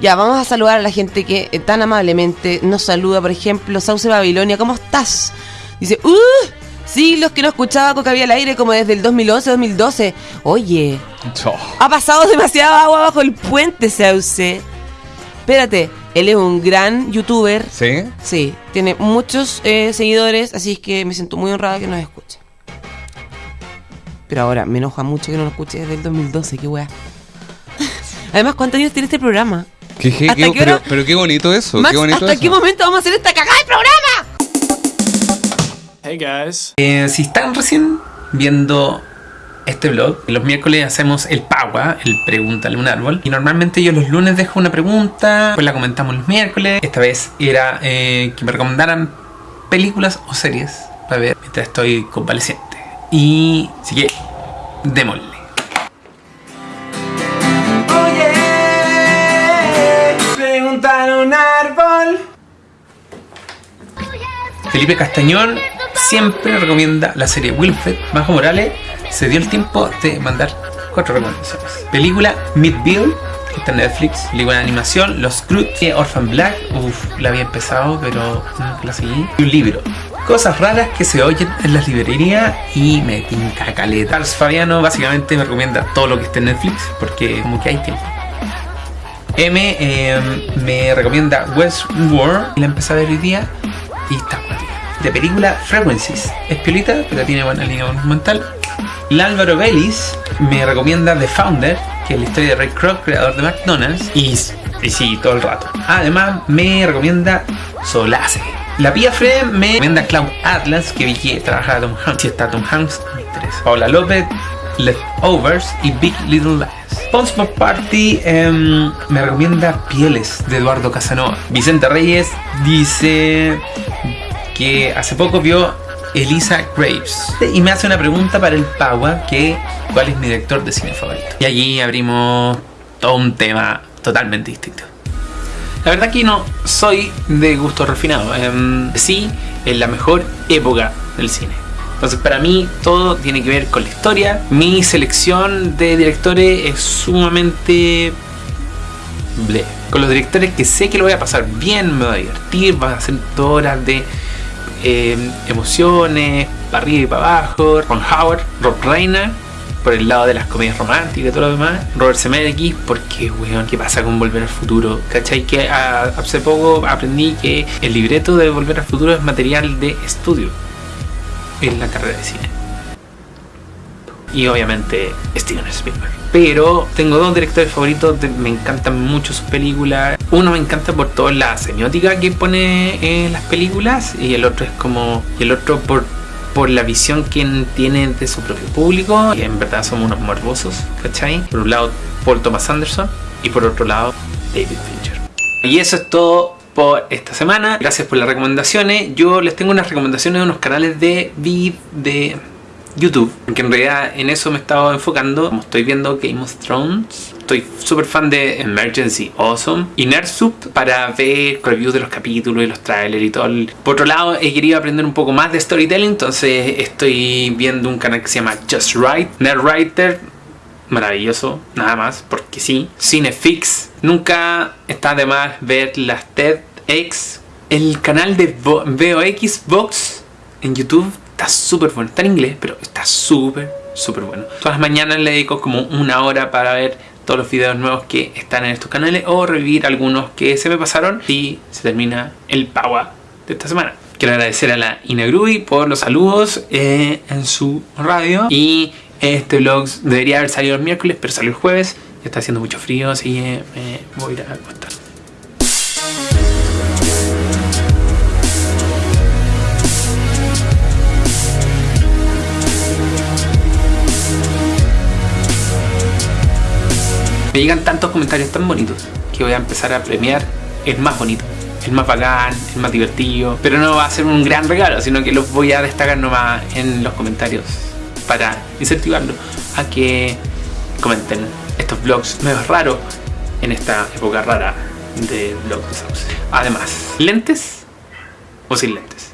Ya, vamos a saludar a la gente que eh, tan amablemente nos saluda. Por ejemplo, Sauce Babilonia, ¿cómo estás? Dice, ¡uh! Siglos que no escuchaba Coca Vía al aire como desde el 2011-2012. Oye, ha pasado demasiada agua bajo el puente, Sauce. Espérate, él es un gran youtuber. ¿Sí? Sí, tiene muchos eh, seguidores, así es que me siento muy honrada que nos escuche. Pero ahora me enoja mucho que no nos escuche desde el 2012, qué wea. Además, ¿cuántos años tiene este programa? ¿Qué, qué- pero, pero qué bonito eso, Max, qué bonito ¿hasta eso. qué momento vamos a hacer esta cagada de programa? Hey guys. Eh, si están recién viendo este vlog, los miércoles hacemos el Pagua, el Pregúntale un árbol. Y normalmente yo los lunes dejo una pregunta, pues la comentamos los miércoles. Esta vez era eh, que me recomendaran películas o series para ver mientras estoy convaleciente. Y así que, démosle. Un árbol. Felipe Castañón siempre recomienda la serie Wilfred Bajo Morales. Se dio el tiempo de mandar cuatro recomendaciones. Película Midville, que está en Netflix. Película de animación, Los Scrooge, Orphan Black. Uf, la había empezado, pero nunca la seguí. Y un libro. Cosas raras que se oyen en las librerías y me tinca caleta. Charles Fabiano básicamente me recomienda todo lo que esté en Netflix porque como que hay tiempo. M eh, me recomienda Westworld y la empecé a ver hoy día y está. De película Frequencies. Es piolita, pero tiene buena línea argumental. Y Álvaro Vélez me recomienda The Founder, que es la historia de Ray Kroc, creador de McDonald's. Y, y sí, todo el rato. Además, me recomienda Solace. La Pía Fred me recomienda Cloud Atlas, que vi que trabajaba Tom Hanks. Si está Tom Hanks. Paula López, Leftovers y Big Little Lies. Sponsor Party em, me recomienda Pieles de Eduardo Casanova. Vicente Reyes dice que hace poco vio Elisa Graves y me hace una pregunta para el Pagua que cuál es mi director de cine favorito. Y allí abrimos todo un tema totalmente distinto. La verdad que no soy de gusto refinado. em, sí, en la mejor época del cine. Entonces para mí todo tiene que ver con la historia. Mi selección de directores es sumamente... Ble. Con los directores que sé que lo voy a pasar bien, me voy a divertir, va a ser horas de eh, emociones, para arriba y para abajo. Ron Howard, Rob Reiner, por el lado de las comedias románticas y todo lo demás. Robert Zemeckis, porque, weón, ¿qué pasa con Volver al Futuro? ¿Cachai? Que ah, hace poco aprendí que el libreto de Volver al Futuro es material de estudio en la carrera de cine. Y obviamente Steven Spielberg. Pero tengo dos directores favoritos, me encantan mucho sus películas. Uno me encanta por toda la semiótica que pone en las películas y el otro es como y el otro por por la visión que tiene de su propio público y en verdad somos unos morbosos, ¿cachai? Por un lado Paul Thomas Anderson y por otro lado David Fincher. Y eso es todo por esta semana. Gracias por las recomendaciones. Yo les tengo unas recomendaciones de unos canales de vid de YouTube, que en realidad en eso me he estado enfocando. Como estoy viendo Game of Thrones, estoy súper fan de Emergency Awesome y Nerdsup para ver reviews de los capítulos y los trailers y todo. Por otro lado, he querido aprender un poco más de storytelling, entonces estoy viendo un canal que se llama Just Right, Nerdwriter, maravilloso, nada más, porque sí. Cinefix, nunca está de más ver las TEDx. El canal de Vo- VOX Vox en YouTube está súper bueno, está en inglés, pero está súper, súper bueno. Todas las mañanas le dedico como una hora para ver todos los videos nuevos que están en estos canales o revivir algunos que se me pasaron y se termina el Paua de esta semana. Quiero agradecer a la Inagrui por los saludos eh, en su radio y este vlog debería haber salido el miércoles, pero salió el jueves. Ya está haciendo mucho frío, así que me voy a ir a acostar. Me llegan tantos comentarios tan bonitos que voy a empezar a premiar el más bonito, el más bacán, el más divertido. Pero no va a ser un gran regalo, sino que los voy a destacar nomás en los comentarios para incentivarlos a que comenten estos vlogs medio raros en esta época rara de vlogs. Además, ¿lentes o sin lentes?